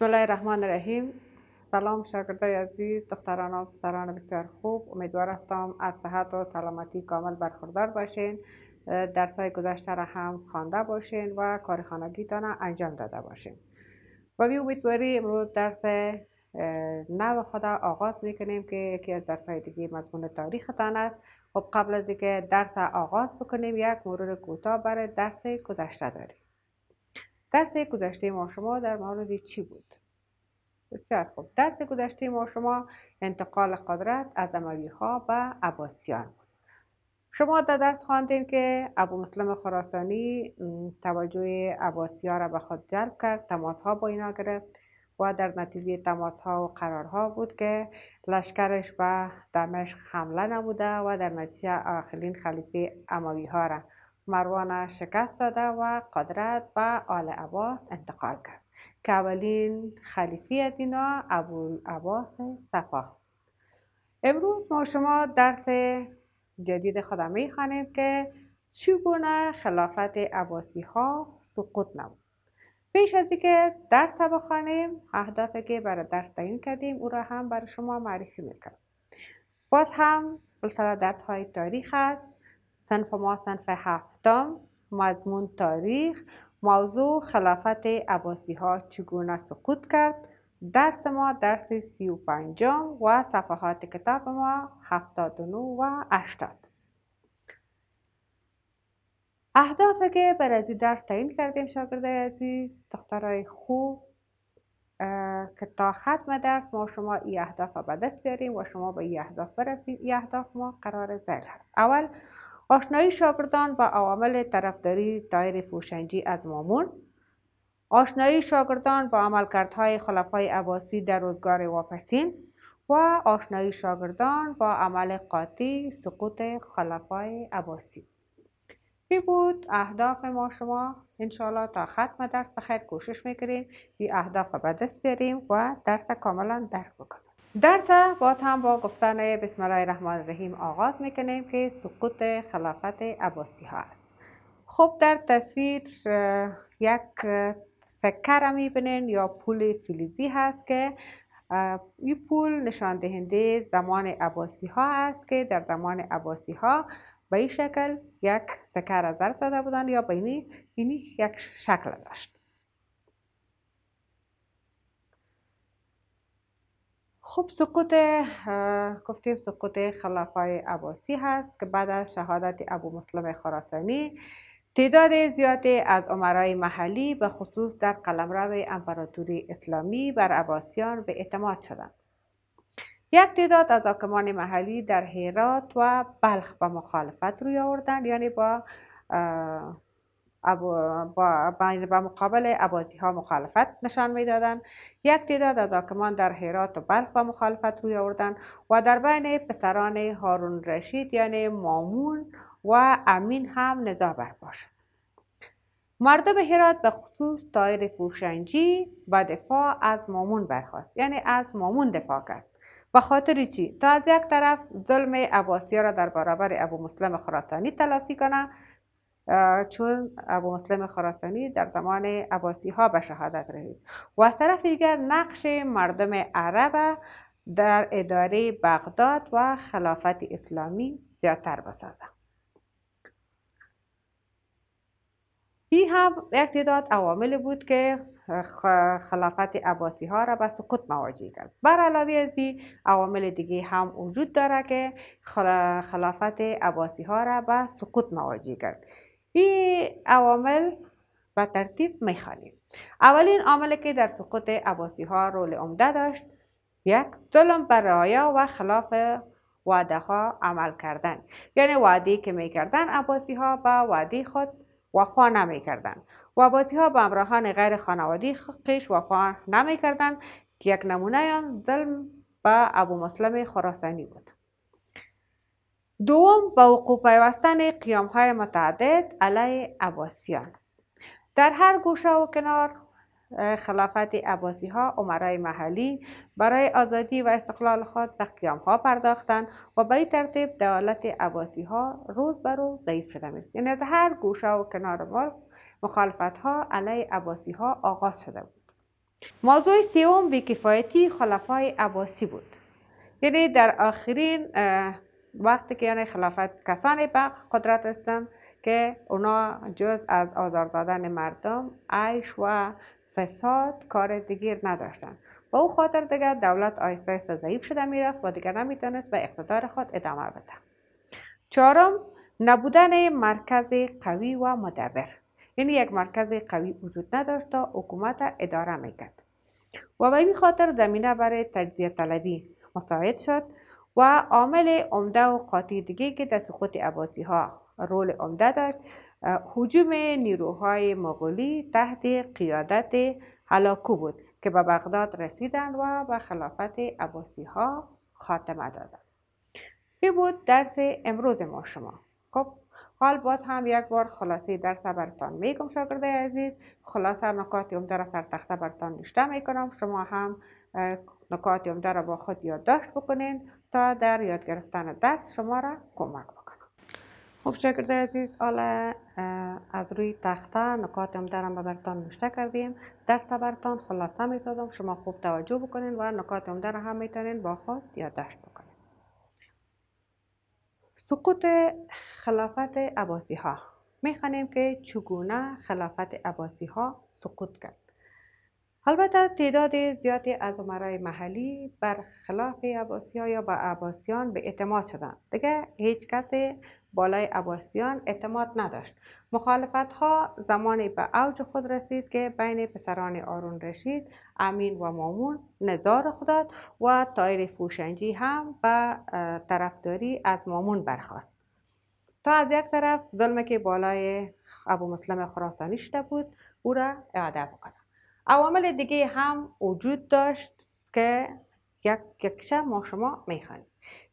بسم الله الرحمن الرحیم سلام شاگردای عزیز دختران و پسران بسیار خوب امیدوار هستم از صحت و سلامتی کامل برخوردار باشین درس های گذشته را هم خوانده باشین و کار خانگیتان انجام داده باشین و بی امیدواری امروز درس نو خدا آغاز می‌کنیم که یکی از درس های دیگه مضمون تاریختان است خب قبل از اینکه درس آغاز بکنیم یک مرور کوتاه برای درس گذشته داریم درس گذشته ما شما در مورد چی بود؟ بسیار خوب درس گذشته ما شما انتقال قدرت از اموی ها به عباسیان بود شما در درس خواندین که ابو مسلم خراسانی توجه عباسی ها را به خود جلب کرد تماس ها با اینا گرفت و در نتیجه تماس ها و قرارها بود که لشکرش به دمشق حمله نبوده و در نتیجه آخرین خلیفه اموی ها را مروان شکست داده و قدرت به آل عباس انتقال کرد. که اولین خلیفی از اینا ابو عباس صفا. امروز ما شما درس جدید خودم می‌خوانیم که چگونه خلافت عباسی ها سقوط نمود. پیش از اینکه درس بخوانیم اهدافی که برای درس تعیین کردیم او را هم برای شما معرفی می‌کنم. باز هم سلسله درس های تاریخ است. صنف ما صنف هفتم مضمون تاریخ. موضوع خلافت عباسی ها چگونه سقوط کرد؟ درس ما درس سی و پنجم و صفحات کتاب ما هفتاد و نو و اشتاد اهدافی که برای درس تعیین کردیم شاگرده عزیز دخترای خوب که تا ختم درس ما شما ای اهداف به دست بیاریم و شما به ای اهداف برسید ای اهداف ما قرار زیل هست. اول آشنایی شاگردان با عوامل طرفداری دایر فوشنجی از مامون آشنایی شاگردان با عملکردهای خلفای عباسی در روزگار واپسین و آشنایی شاگردان با عمل قاطی سقوط خلفای عباسی. بی بود اهداف ما شما. انشاءالله تا ختم درس بخیر. کوشش می‌کنیم این اهداف به دست بیاریم و درس کاملا درک بکنیم درس با هم با گفتن بسم الله الرحمن الرحیم آغاز می‌کنیم که سقوط خلافت عباسی ها است. خب در تصویر یک سکه را می‌بینین یا پول فلزی هست که این پول نشان دهنده زمان عباسی ها است که در زمان عباسی ها به این شکل یک سکه را ضرب زده بودند یا به اینی یک شکل داشت. خب سقوط گفتیم سقوط خلفای عباسی هست که بعد از شهادت ابو مسلم خراسانی تعداد زیادی از عمرای محلی به خصوص در قلمرو امپراتوری اسلامی بر عباسیان به اعتماد شدند. یک تعداد از حاکمان محلی در هرات و بلخ به مخالفت روی آوردند یعنی با با, با مقابل عباسی ها مخالفت نشان می‌دادند یک تعداد از حاکمان در هرات و بلخ با مخالفت روی آوردند و در بین پسران هارون رشید یعنی مامون و امین هم نزاع برپا شد. مردم هرات به خصوص دایر فوشنجی و دفاع از مامون برخواست یعنی از مامون دفاع کرد. و خاطر چی؟ تا از یک طرف ظلم عباسی را در برابر ابو مسلم خراسانی تلافی کنه چون ابو مسلم خراسانی در زمان عباسی ها به شهادت رسید. و از طرف دیگر نقش مردم عرب در اداره بغداد و خلافت اسلامی زیادتر بسازه این هم یک تعداد عوامل بود که خلافت عباسی ها را به سقوط مواجه کرد. بر علاوه از این عوامل دیگه هم وجود داره که خلافت عباسی ها را به سقوط مواجه کرد. این عوامل به ترتیب می‌خوانیم. اولین عاملی که در سقوط عباسی ها رول عمده داشت یک ظلم بر رعایا و خلاف وعده ها عمل کردن. یعنی وعده که می‌کردن عباسی ها با وعده خود وفا نمی‌کردن. و عباسی ها به امراهان غیر خانوادی خیش وفا نمی‌کردن که یک نمونه آن ظلم به ابو مسلم خراسانی بود. دوم با وقوع پیوستن قیام های متعدد علیه عباسیان. در هر گوشه و کنار خلافت عباسی ها عمرای محلی برای آزادی و استقلال خود به قیام ها پرداختند و به این ترتیب دولت عباسی ها روز به روز ضعیف شده است. یعنی در هر گوشه و کنار ملک مخالفت ها علیه عباسی ها آغاز شده بود. موضوع سوم بیکفایتی خلفای عباسی بود. یعنی در آخرین وقتی که یعنی خلافت کسانی به قدرت هستند که اونا جز از آزار دادن مردم عیش و فساد کار دیگر نداشتن با او خاطر دیگر دولت آیسته آیسته ضعیف شده می‌رفت و دیگر نمی‌تونست به اقتدار خود ادامه بده. چهارم نبودن مرکز قوی و مدبر. یعنی یک مرکز قوی وجود نداشت تا حکومت اداره می‌کرد. و به این خاطر زمینه برای تجزیه طلبی مساعد شد. و عامل عمده و قاطی دیگه که در سقوط عباسی ها رول عمده داشت. حجوم نیروهای مغولی تحت قیادت هلاکو بود که به بغداد رسیدند و به خلافت عباسی ها خاتمه دادند. این بود درس امروز ما شما؟ خب حال باز هم یک بار خلاصه درس برتان میگم شاگرده عزیز. خلاصه نکات عمده را سر تخته برتان نشته می‌کنم. شما هم نکات عمده را با خود یادداشت بکنین. تا در یاد گرفتن درس شما را کمک بکنم. خب شاگرده عزیز حالا از روی تخته نکات عمده را برتان نشته کردیم. درس برتان خلاصه می‌سازم. شما خوب توجه بکنین و نکات عمده را هم می‌تونین با خود یادداشت بکنین. سقوط خلافت عباسی ها می‌خوانیم که چگونه خلافت عباسی ها سقوط کرد. البته تعداد زیادی از عمرای محلی بر خلاف عباسی ها یا با عباسیان به اعتماد شدند. دیگه هیچ کسی بالای عباسیان اعتماد نداشت. مخالفت ها زمانی به اوج خود رسید که بین پسران آرون رشید امین و مامون نظار خود و تایر فوشنجی هم به طرفداری از مامون برخواست تا از یک طرف ظلم که بالای ابو مسلم خراسانی شده بود او را اعاده بکنه عوامل دیگه هم وجود داشت که یک یکشه ما شما می‌خوانیم.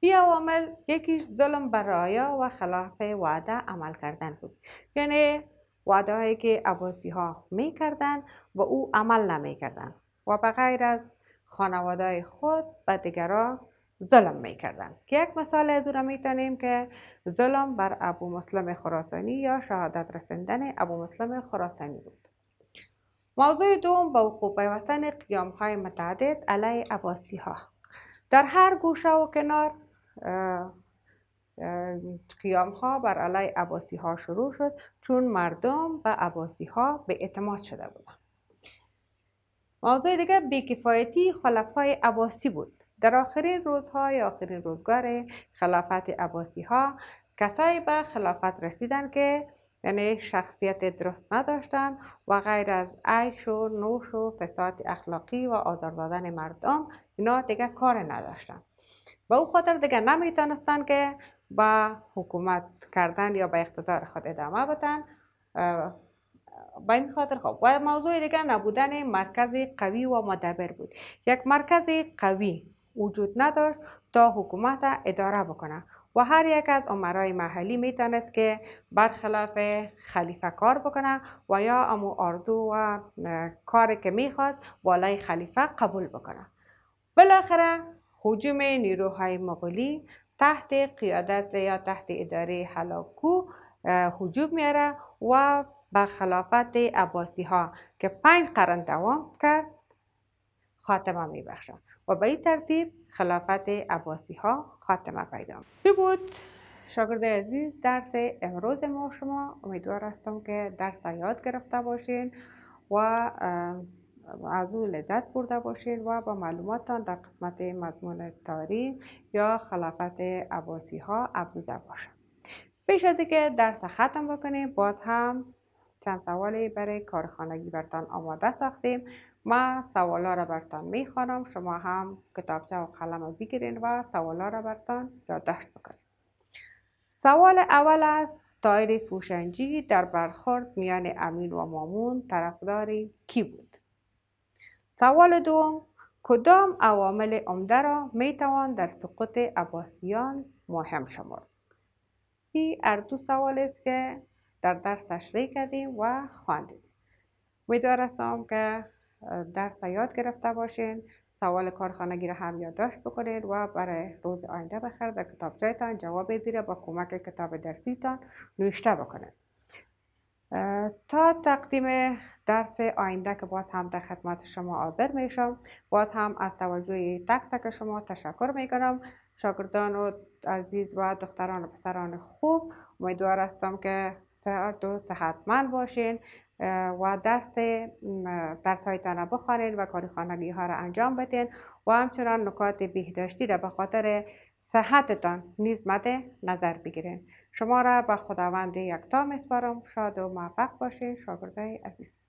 این عوامل یکیش ظلم بر رایا و خلاف وعده عمل کردن بود. یعنی وعده هایی که عباسی ها می کردن و او عمل نمی کردن و بغیر از خانواده خود به دیگران ظلم می کردن که یک مثال از او می‌تونیم که ظلم بر ابو مسلم خراسانی یا شهادت رسندن ابو مسلم خراسانی بود. موضوع دوم با پیوستن قیام های متعدد علیه عباسی ها در هر گوشه و کنار قیام ها بر علیه عباسی ها شروع شد چون مردم به عباسی ها به اعتماد شده بودند. موضوع دیگه بیکفایتی خلفای عباسی بود. در آخرین روزهای آخرین روزگار خلافت عباسی ها کسایی به خلافت رسیدن که یعنی شخصیت درست نداشتن و غیر از عیش و نوش و فساد اخلاقی و آزار دادن مردم اینا دیگه کار نداشتن. و او خاطر دیگه نمی‌تونستن که با حکومت کردن یا به اقتدار خود ادامه بدن. با این خاطر خب و موضوع دیگه نبودن مرکز قوی و مدبر بود. یک مرکز قوی وجود نداشت تا حکومت اداره بکنه. و هر یک از عمرای محلی می‌تونست که برخلاف خلیفه کار بکنه و یا امو اردو و کاری که می‌خواد بالای خلیفه قبول بکنه. بالاخره حجوم نیروهای مغولی تحت قیادت یا تحت اداره حلاکو حجوم میاره و به خلافت عباسی ها که پنج قرن دوام کرد خاتمه میبخشد و به این ترتیب خلافت عباسی ها خاتمه پیدا می بود. شاگرد عزیز درس امروز ما شما. امیدوار هستم که درس یاد گرفته باشین و از او لذت برده باشین و با معلوماتتان در قسمت مضمون تاریخ یا خلافت عباسی ها افزوده باشم. پیش از اینکه درس ختم بکنیم باز هم چند سوالی برای کارخانگی برتان آماده ساختیم. ما سوالا را برتان می‌خوانم. شما هم کتابچه و قلم رو بگیرین و سوالا را برتان یادداشت بکنید سوال اول است تایر فوشنجی در برخورد میان امین و مامون طرفداری کی بود؟ سوال دوم کدام عوامل عمده را می‌توان در سقوط عباسیان مهم شمرد؟ این اردو سوال است که در درس تشریح کردیم و خواندیم. امیدوار هستم که درس یاد گرفته باشین سوال کارخانگی را هم یادداشت بکنید و برای روز آینده بخیر در کتابچهتان جواب زیر با کمک کتاب درسیتان نوشته بکنید تا تقدیم درس آینده که باز هم در خدمت شما حاضر میشم باز هم از توجه تک تک شما تشکر می‌کنم. شاگردان و عزیز و دختران و پسران خوب امیدوار هستم که و صحتمند باشین و درس درس هایتان بخوانید و کاری خانگی ها را انجام بدین و همچنان نکات بهداشتی را به خاطر صحتتان نیز مد نظر بگیرین. شما را به خداوند یکتا میسپارم. شاد و موفق باشین. شاگردای عزیز.